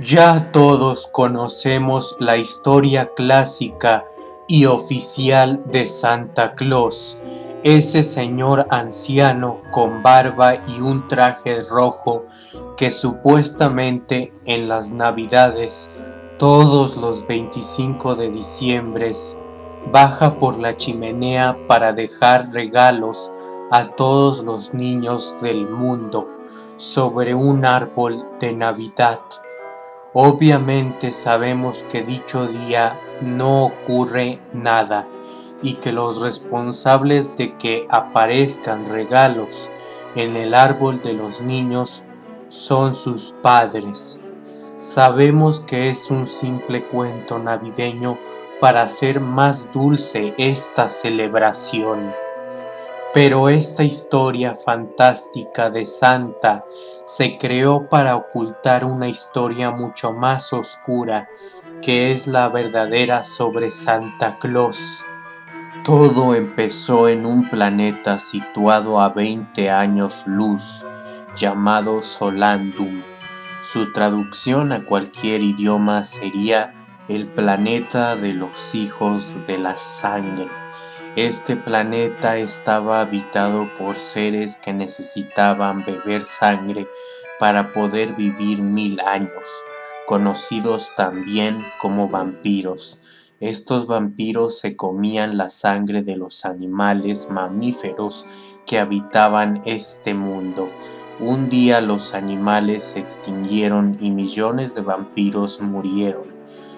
Ya todos conocemos la historia clásica y oficial de Santa Claus, ese señor anciano con barba y un traje rojo que supuestamente en las navidades todos los 25 de diciembre baja por la chimenea para dejar regalos a todos los niños del mundo sobre un árbol de Navidad. Obviamente sabemos que dicho día no ocurre nada y que los responsables de que aparezcan regalos en el árbol de los niños son sus padres. Sabemos que es un simple cuento navideño para hacer más dulce esta celebración. Pero esta historia fantástica de Santa se creó para ocultar una historia mucho más oscura que es la verdadera sobre Santa Claus. Todo empezó en un planeta situado a 20 años luz llamado Solandum. Su traducción a cualquier idioma sería el planeta de los hijos de la sangre. Este planeta estaba habitado por seres que necesitaban beber sangre para poder vivir mil años, conocidos también como vampiros. Estos vampiros se comían la sangre de los animales mamíferos que habitaban este mundo. Un día los animales se extinguieron y millones de vampiros murieron.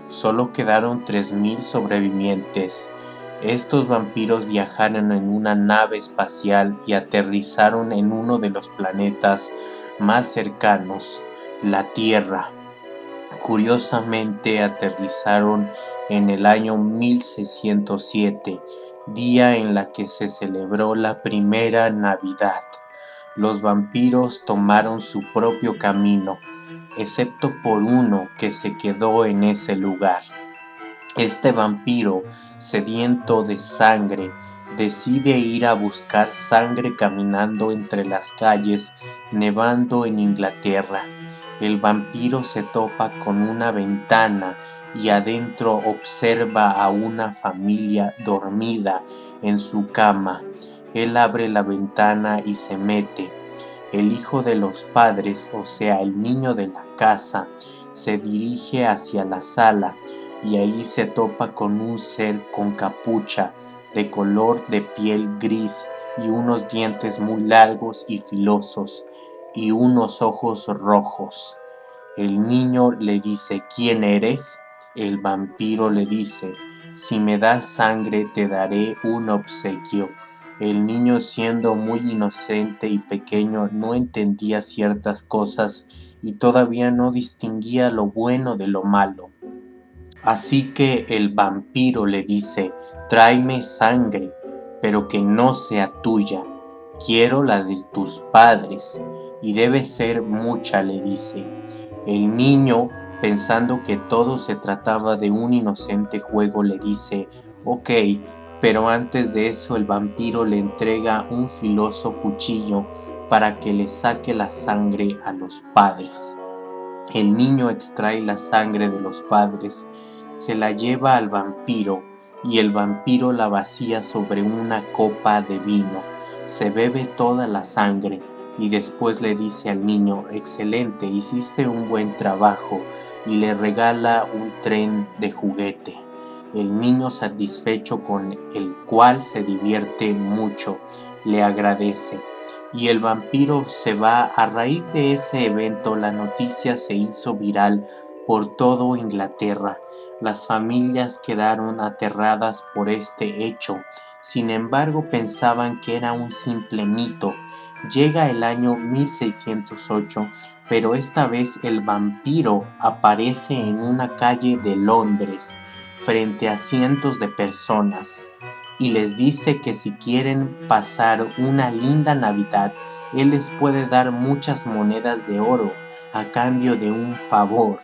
Solo quedaron 3.000 sobrevivientes. Estos vampiros viajaron en una nave espacial y aterrizaron en uno de los planetas más cercanos, la Tierra. Curiosamente aterrizaron en el año 1607, día en la que se celebró la primera Navidad. Los vampiros tomaron su propio camino, excepto por uno que se quedó en ese lugar. Este vampiro, sediento de sangre, decide ir a buscar sangre caminando entre las calles, nevando en Inglaterra. El vampiro se topa con una ventana y adentro observa a una familia dormida en su cama. Él abre la ventana y se mete. El hijo de los padres, o sea, el niño de la casa, se dirige hacia la sala y ahí se topa con un ser con capucha de color de piel gris y unos dientes muy largos y filosos y unos ojos rojos. El niño le dice, ¿quién eres? El vampiro le dice, si me das sangre te daré un obsequio. El niño siendo muy inocente y pequeño no entendía ciertas cosas y todavía no distinguía lo bueno de lo malo. Así que el vampiro le dice, tráeme sangre, pero que no sea tuya. Quiero la de tus padres, y debe ser mucha, le dice. El niño, pensando que todo se trataba de un inocente juego, le dice, ok, pero antes de eso el vampiro le entrega un filoso cuchillo para que le saque la sangre a los padres. El niño extrae la sangre de los padres, se la lleva al vampiro y el vampiro la vacía sobre una copa de vino. Se bebe toda la sangre y después le dice al niño, excelente, hiciste un buen trabajo y le regala un tren de juguete. El niño satisfecho con el cual se divierte mucho, le agradece y el vampiro se va. A raíz de ese evento la noticia se hizo viral por todo Inglaterra. Las familias quedaron aterradas por este hecho. Sin embargo, pensaban que era un simple mito. Llega el año 1608, pero esta vez el vampiro aparece en una calle de Londres frente a cientos de personas y les dice que si quieren pasar una linda Navidad, Él les puede dar muchas monedas de oro a cambio de un favor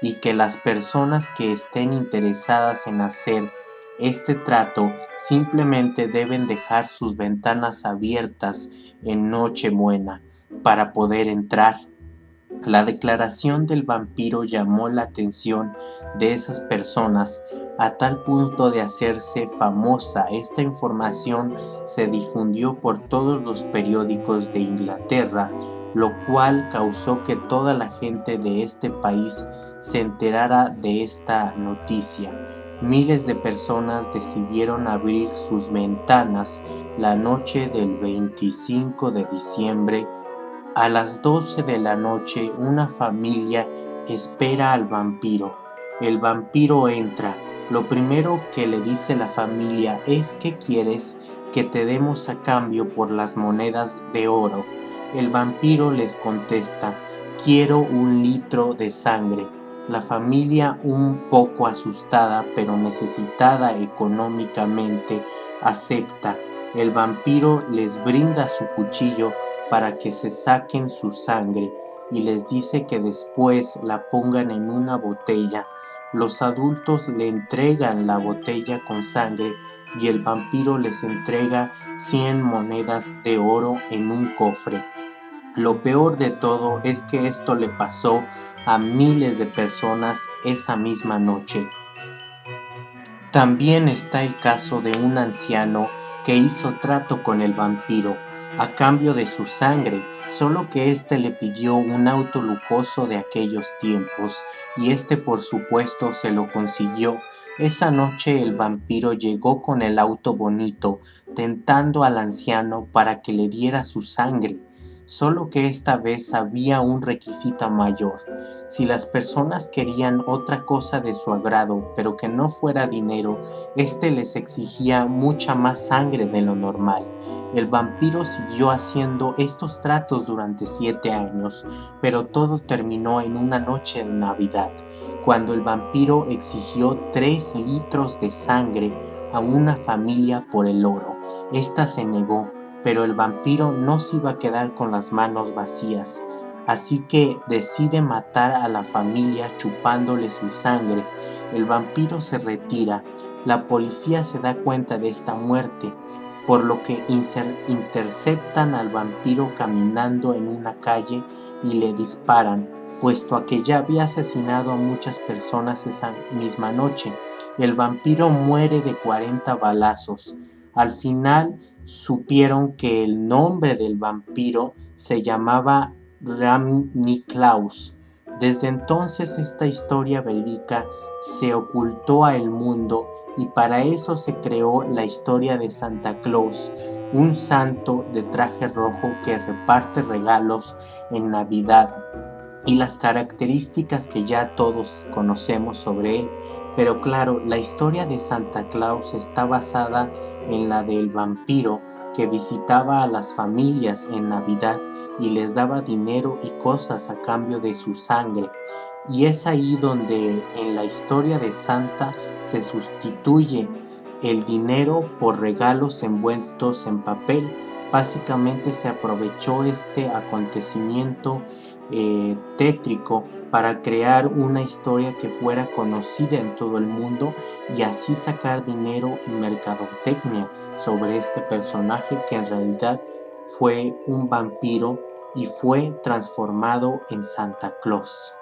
y que las personas que estén interesadas en hacer este trato simplemente deben dejar sus ventanas abiertas en Nochebuena para poder entrar. La declaración del vampiro llamó la atención de esas personas a tal punto de hacerse famosa. Esta información se difundió por todos los periódicos de Inglaterra, lo cual causó que toda la gente de este país se enterara de esta noticia. Miles de personas decidieron abrir sus ventanas la noche del 25 de diciembre a las 12 de la noche una familia espera al vampiro. El vampiro entra. Lo primero que le dice la familia es que quieres que te demos a cambio por las monedas de oro. El vampiro les contesta, quiero un litro de sangre. La familia, un poco asustada pero necesitada económicamente, acepta. El vampiro les brinda su cuchillo para que se saquen su sangre y les dice que después la pongan en una botella. Los adultos le entregan la botella con sangre y el vampiro les entrega 100 monedas de oro en un cofre. Lo peor de todo es que esto le pasó a miles de personas esa misma noche. También está el caso de un anciano que hizo trato con el vampiro a cambio de su sangre, solo que éste le pidió un auto lujoso de aquellos tiempos, y éste por supuesto se lo consiguió. Esa noche el vampiro llegó con el auto bonito, tentando al anciano para que le diera su sangre solo que esta vez había un requisito mayor. Si las personas querían otra cosa de su agrado, pero que no fuera dinero, éste les exigía mucha más sangre de lo normal. El vampiro siguió haciendo estos tratos durante siete años, pero todo terminó en una noche de Navidad, cuando el vampiro exigió tres litros de sangre a una familia por el oro. Esta se negó, pero el vampiro no se iba a quedar con las manos vacías, así que decide matar a la familia chupándole su sangre. El vampiro se retira, la policía se da cuenta de esta muerte, por lo que interceptan al vampiro caminando en una calle y le disparan, puesto a que ya había asesinado a muchas personas esa misma noche. El vampiro muere de 40 balazos. Al final supieron que el nombre del vampiro se llamaba Ram Niklaus. Desde entonces esta historia verídica se ocultó a el mundo y para eso se creó la historia de Santa Claus, un santo de traje rojo que reparte regalos en Navidad y las características que ya todos conocemos sobre él. Pero claro, la historia de Santa Claus está basada en la del vampiro que visitaba a las familias en Navidad y les daba dinero y cosas a cambio de su sangre. Y es ahí donde en la historia de Santa se sustituye el dinero por regalos envueltos en papel. Básicamente se aprovechó este acontecimiento eh, tétrico para crear una historia que fuera conocida en todo el mundo y así sacar dinero y mercadotecnia sobre este personaje que en realidad fue un vampiro y fue transformado en Santa Claus.